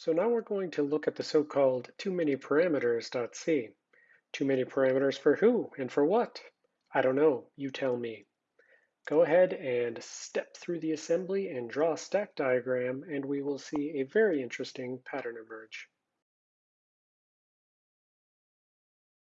So now we're going to look at the so-called too many parameters.c. Too many parameters for who and for what? I don't know, you tell me. Go ahead and step through the assembly and draw a stack diagram and we will see a very interesting pattern emerge.